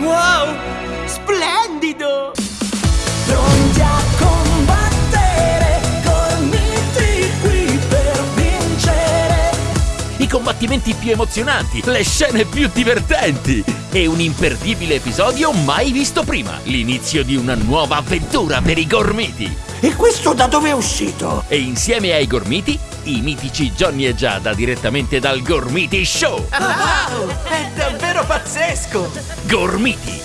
Wow! Splendido! Pronti a combattere, riuniti qui per vincere! I combattimenti più emozionanti, le scene più divertenti e un imperdibile episodio mai visto prima. L'inizio di una nuova avventura per i gormiti. E questo da dove è uscito? E insieme ai gormiti i mitici Johnny e Giada direttamente dal Gormiti Show. Wow! È davvero pazzesco! Gormiti,